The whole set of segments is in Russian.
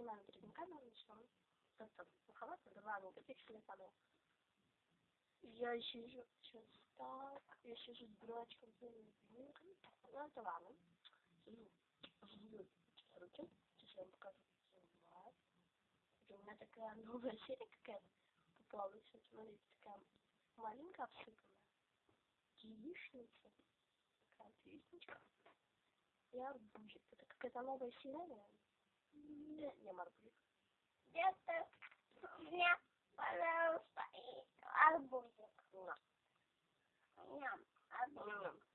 снимаем перед начнем. Просто халат, два мегапикселя самое. Я сижу сейчас так, я сижу с дурачком, ну это ладно. Сижу, жду руки, сейчас я вам покажу. У меня такая новая серия какая-то попалась, вот смотрите, такая маленькая обсыпанная. Яичница, такая яичничка. И арбузик. Это какая-то новая серия, не, арбузик. Где-то меня, пожалуйста, и арбузик. На. Ням, арбузик.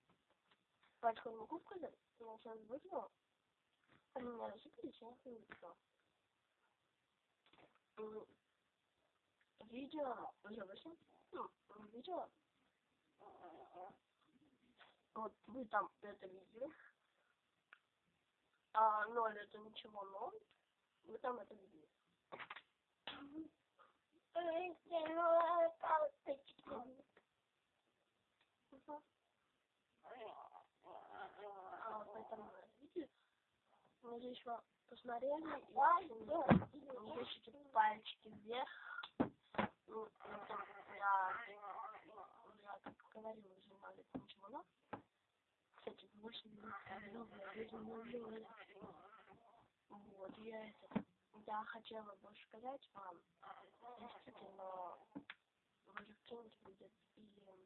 Пачку не могу сказать, я сейчас выпила. У меня рассыпались, я их не. М, Видео уже вышло. Ну, видео. Вот вы там это видели. А ноль это ничего ноль. Вы там это видели. А, поэтому видите, мы здесь еще посмотрели, и еще пальчики вверх. Ну, это я, я как говорила, надо ничего, но, кстати, больше не знаю, вот, я это, я хотела бы сказать вам, действительно, вы кинуть будет или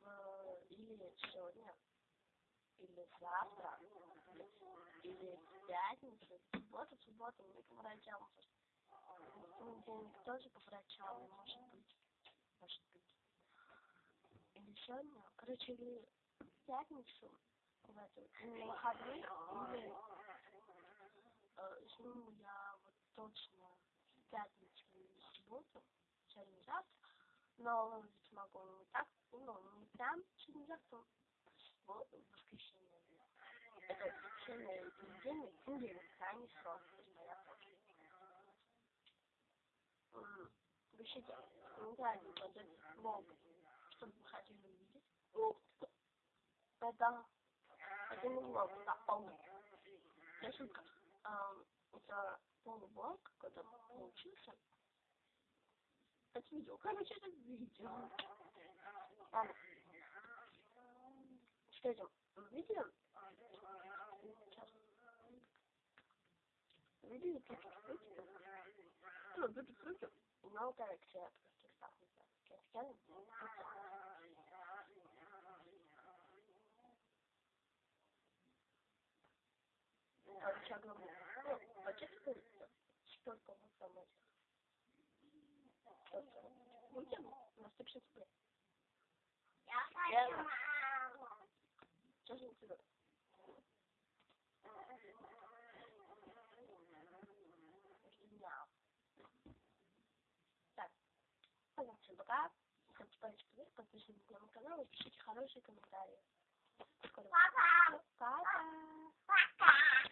в, или сегодня, или завтра, или в пятницу, в субботу, в субботу мы к врачам. В понедельник тоже по врачам, может быть. Может быть. Или сегодня. Короче, или в пятницу, эту, на выходные, или э, сниму я вот точно в пятницу или в субботу, сегодня завтра, но выложить могу не так, ну, не прям сегодня завтра, вот, в воскресенье. Это воскресенье, понедельник, понедельник, крайний срок, то есть моя почта. Пишите комментарии под этот блог, чтобы вы хотели увидеть. Это, блог, это полный. Я шутка. Ам, Это полублог какой-то получился. Это видео. Короче, это видео. Ладно. Что это? Видео? Сейчас. Видео чуть-чуть. Ну, чуть-чуть. Но коррекция просто так не знаю. Ну, почему столько вот там этих? Столько. Будем на 150 рублей. Я хочу маму. Сейчас не тебе. Так. Всем пока. Ставьте пальчики вверх, подписывайтесь на мой канал и пишите хорошие комментарии. Пока. Пока. Пока.